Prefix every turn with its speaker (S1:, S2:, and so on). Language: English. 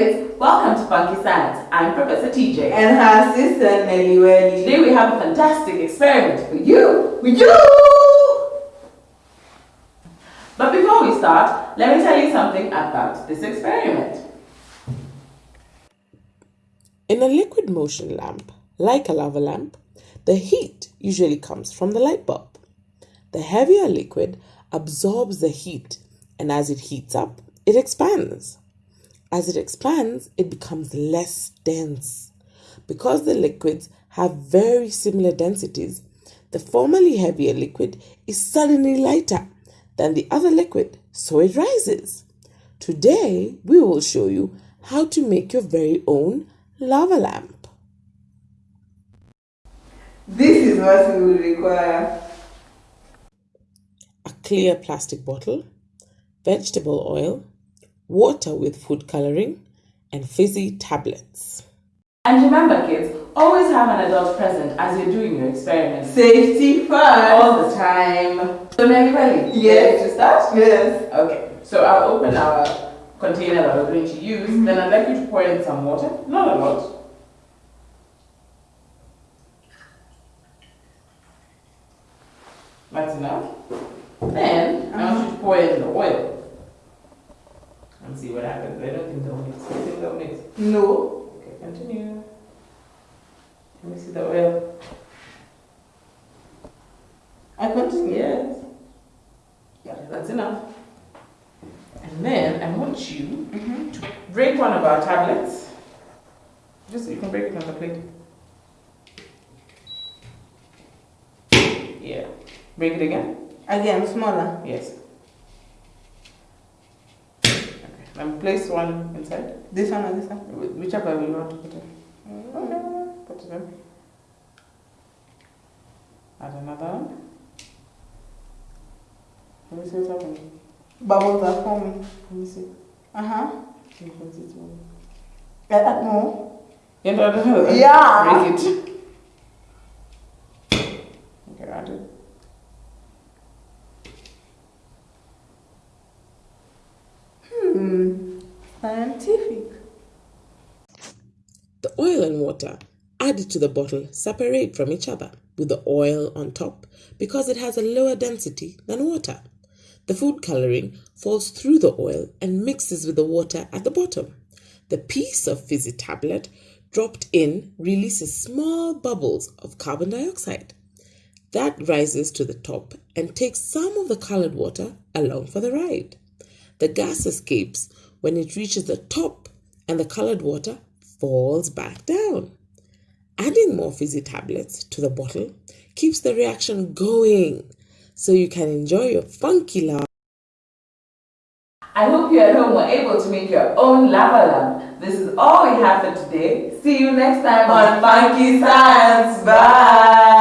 S1: welcome to Funky Science. I'm Professor TJ.
S2: And her sister Nelly Welly.
S1: Today we have a fantastic experiment for you.
S2: For you!
S1: But before we start, let me tell you something about this experiment.
S3: In a liquid motion lamp, like a lava lamp, the heat usually comes from the light bulb. The heavier liquid absorbs the heat, and as it heats up, it expands. As it expands, it becomes less dense. Because the liquids have very similar densities, the formerly heavier liquid is suddenly lighter than the other liquid, so it rises. Today, we will show you how to make your very own lava lamp.
S2: This is what we will require.
S3: A clear plastic bottle, vegetable oil, water with food coloring, and fizzy tablets.
S1: And remember kids, always have an adult present as you're doing your experiment.
S2: Safety first.
S1: All the time. So Nelly Belly,
S2: Yes.
S1: to start?
S2: Yes.
S1: Okay, so I'll open our container that we're going to use.
S2: Mm-hmm.
S1: Then I'd like you to pour in some water. Not a lot. That's enough. Then I want you to pour in the oil. See what happens. I don't think they'll mix. I think they'll mix.
S2: No.
S1: Okay, continue. Let me see the oil.
S2: I continue.
S1: Yes. Yeah, that's enough. And then I want you
S2: Mm-hmm.
S1: to break one of our tablets. Just so you can break it on the plate. Yeah. Break it again.
S2: Again, smaller.
S1: Yes. Then place one inside.
S2: This one or this one?
S1: Wh- Whichever you want to put it. Okay. Put it in. Add another one. Let me see what's happening.
S2: Bubbles are forming.
S1: Let me see.
S2: Uh huh.
S1: You can moving.
S2: Get that more?
S1: Yeah, no, no, no.
S2: Yeah.
S1: Break it.
S2: Hmm. Scientific.
S3: The oil and water added to the bottle separate from each other with the oil on top because it has a lower density than water. The food coloring falls through the oil and mixes with the water at the bottom. The piece of fizzy tablet dropped in releases small bubbles of carbon dioxide. That rises to the top and takes some of the colored water along for the ride. The gas escapes when it reaches the top and the colored water falls back down. Adding more fizzy tablets to the bottle keeps the reaction going so you can enjoy your funky lava.
S1: I hope you at home were able to make your own lava lamp. This is all we have for today. See you next time
S2: On Funky Science. Bye.